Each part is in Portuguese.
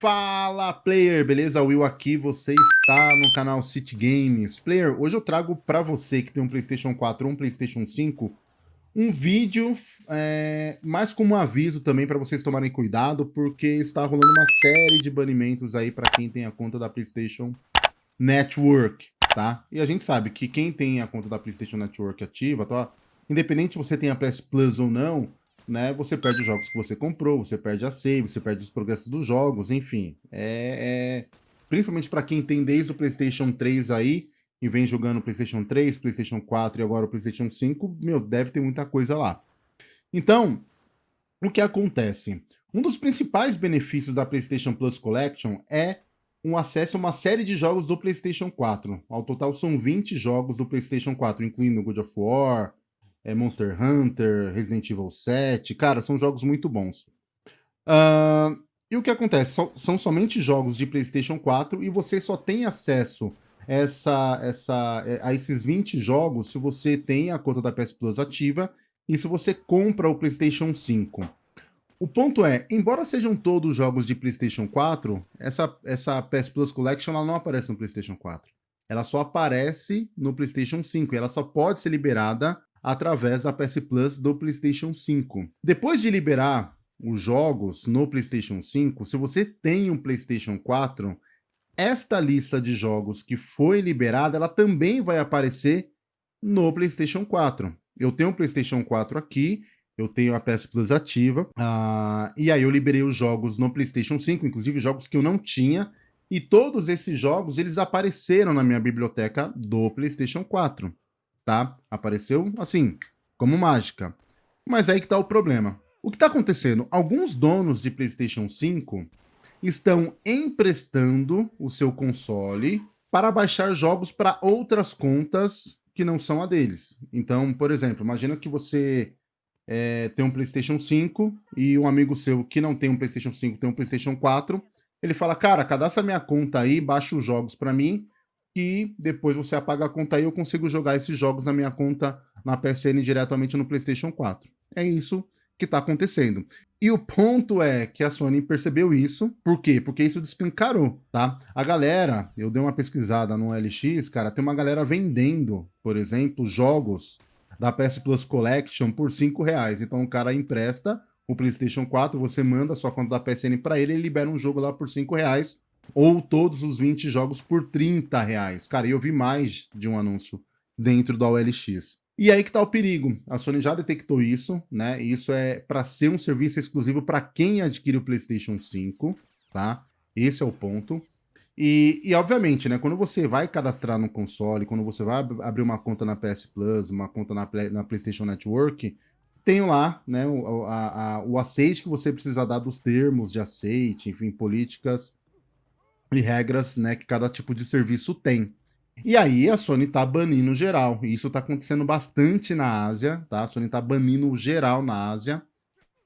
Fala player, beleza? Will aqui, você está no canal City Games. Player, hoje eu trago para você que tem um Playstation 4 ou um Playstation 5 um vídeo é, mais como um aviso também para vocês tomarem cuidado, porque está rolando uma série de banimentos aí para quem tem a conta da Playstation Network, tá? E a gente sabe que quem tem a conta da Playstation Network ativa, tá? independente se você tem a PS Plus ou não, né, você perde os jogos que você comprou, você perde a save, você perde os progressos dos jogos, enfim. É, é... Principalmente para quem tem desde o PlayStation 3 aí, e vem jogando PlayStation 3, PlayStation 4 e agora o PlayStation 5, meu, deve ter muita coisa lá. Então, o que acontece? Um dos principais benefícios da PlayStation Plus Collection é um acesso a uma série de jogos do PlayStation 4. Ao total são 20 jogos do PlayStation 4, incluindo God of War, é Monster Hunter, Resident Evil 7, cara, são jogos muito bons. Uh, e o que acontece? So, são somente jogos de PlayStation 4 e você só tem acesso essa, essa, é, a esses 20 jogos se você tem a conta da PS Plus ativa e se você compra o PlayStation 5. O ponto é, embora sejam todos jogos de PlayStation 4, essa, essa PS Plus Collection ela não aparece no PlayStation 4. Ela só aparece no PlayStation 5 e ela só pode ser liberada através da PS Plus do PlayStation 5. Depois de liberar os jogos no PlayStation 5, se você tem um PlayStation 4, esta lista de jogos que foi liberada, ela também vai aparecer no PlayStation 4. Eu tenho um PlayStation 4 aqui, eu tenho a PS Plus ativa, uh, e aí eu liberei os jogos no PlayStation 5, inclusive jogos que eu não tinha, e todos esses jogos, eles apareceram na minha biblioteca do PlayStation 4 tá? Apareceu assim, como mágica. Mas aí que tá o problema. O que está acontecendo? Alguns donos de PlayStation 5 estão emprestando o seu console para baixar jogos para outras contas que não são a deles. Então, por exemplo, imagina que você é, tem um PlayStation 5 e um amigo seu que não tem um PlayStation 5 tem um PlayStation 4. Ele fala, cara, cadastra minha conta aí, baixa os jogos para mim que depois você apaga a conta e eu consigo jogar esses jogos na minha conta na PSN diretamente no PlayStation 4. É isso que está acontecendo. E o ponto é que a Sony percebeu isso. Por quê? Porque isso descancarou, tá? A galera, eu dei uma pesquisada no LX, cara, tem uma galera vendendo, por exemplo, jogos da PS Plus Collection por 5 reais. Então o cara empresta o PlayStation 4, você manda a sua conta da PSN para ele, ele libera um jogo lá por 5 reais ou todos os 20 jogos por 30 reais. Cara, eu vi mais de um anúncio dentro da OLX. E aí que tá o perigo. A Sony já detectou isso, né? Isso é para ser um serviço exclusivo para quem adquire o PlayStation 5, tá? Esse é o ponto. E, e, obviamente, né, quando você vai cadastrar no console, quando você vai abrir uma conta na PS Plus, uma conta na, na PlayStation Network, tem lá né, o, a, a, o aceite que você precisa dar dos termos de aceite, enfim, políticas e regras né, que cada tipo de serviço tem. E aí a Sony tá banindo geral, e isso tá acontecendo bastante na Ásia, tá? A Sony tá banindo geral na Ásia.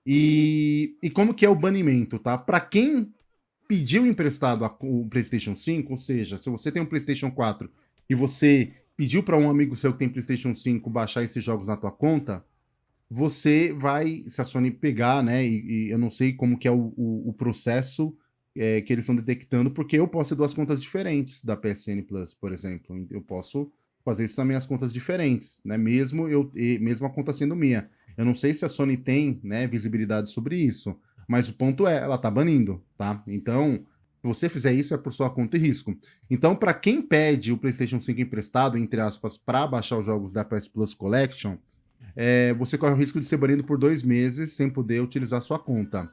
E, e como que é o banimento, tá? Para quem pediu emprestado a, o PlayStation 5, ou seja, se você tem um PlayStation 4 e você pediu para um amigo seu que tem PlayStation 5 baixar esses jogos na tua conta, você vai, se a Sony pegar, né, e, e eu não sei como que é o, o, o processo é, que eles estão detectando, porque eu posso ter duas contas diferentes da PSN Plus, por exemplo. Eu posso fazer isso nas minhas contas diferentes, né? Mesmo, eu, mesmo a conta sendo minha. Eu não sei se a Sony tem né, visibilidade sobre isso, mas o ponto é, ela tá banindo, tá? Então, se você fizer isso, é por sua conta e risco. Então, para quem pede o PlayStation 5 emprestado, entre aspas, para baixar os jogos da PS Plus Collection, é, você corre o risco de ser banido por dois meses sem poder utilizar sua conta.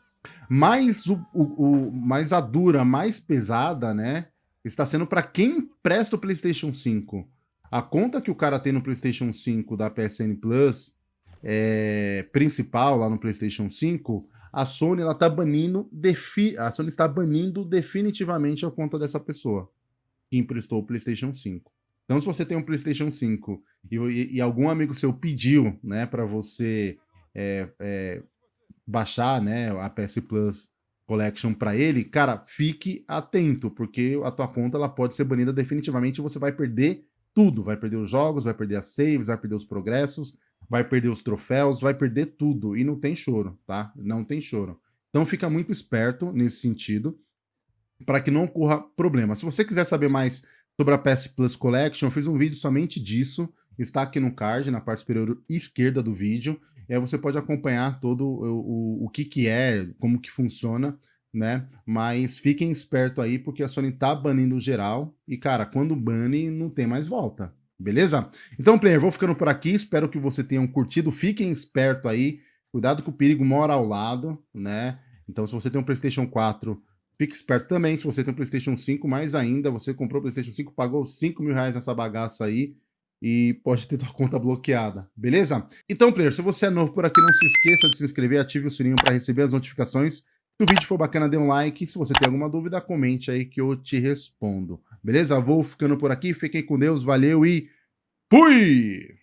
Mas, o, o, o, mais a dura, mais pesada, né? Está sendo para quem presta o PlayStation 5. A conta que o cara tem no PlayStation 5 da PSN Plus, é, principal lá no PlayStation 5, a Sony ela tá banindo, defi a Sony está banindo definitivamente a conta dessa pessoa que emprestou o PlayStation 5. Então, se você tem um PlayStation 5 e, e, e algum amigo seu pediu, né, para você é, é, baixar, né, a PS Plus Collection para ele, cara, fique atento, porque a tua conta ela pode ser banida definitivamente e você vai perder tudo. Vai perder os jogos, vai perder as saves, vai perder os progressos, vai perder os troféus, vai perder tudo. E não tem choro, tá? Não tem choro. Então fica muito esperto nesse sentido. para que não ocorra problema. Se você quiser saber mais sobre a PS Plus Collection, eu fiz um vídeo somente disso, está aqui no card, na parte superior esquerda do vídeo, e aí você pode acompanhar todo o, o, o que que é, como que funciona, né? Mas fiquem esperto aí, porque a Sony tá banindo geral, e cara, quando bane, não tem mais volta, beleza? Então, player, vou ficando por aqui, espero que você tenham curtido, fiquem esperto aí, cuidado que o perigo mora ao lado, né? Então, se você tem um PlayStation 4, fique esperto também. Se você tem um PlayStation 5, mais ainda, você comprou o PlayStation 5, pagou 5 mil reais nessa bagaça aí e pode ter sua conta bloqueada, beleza? Então, player, se você é novo por aqui, não se esqueça de se inscrever, ative o sininho para receber as notificações. Se o vídeo for bacana, dê um like. Se você tem alguma dúvida, comente aí que eu te respondo. Beleza? Vou ficando por aqui, fiquem com Deus, valeu e fui!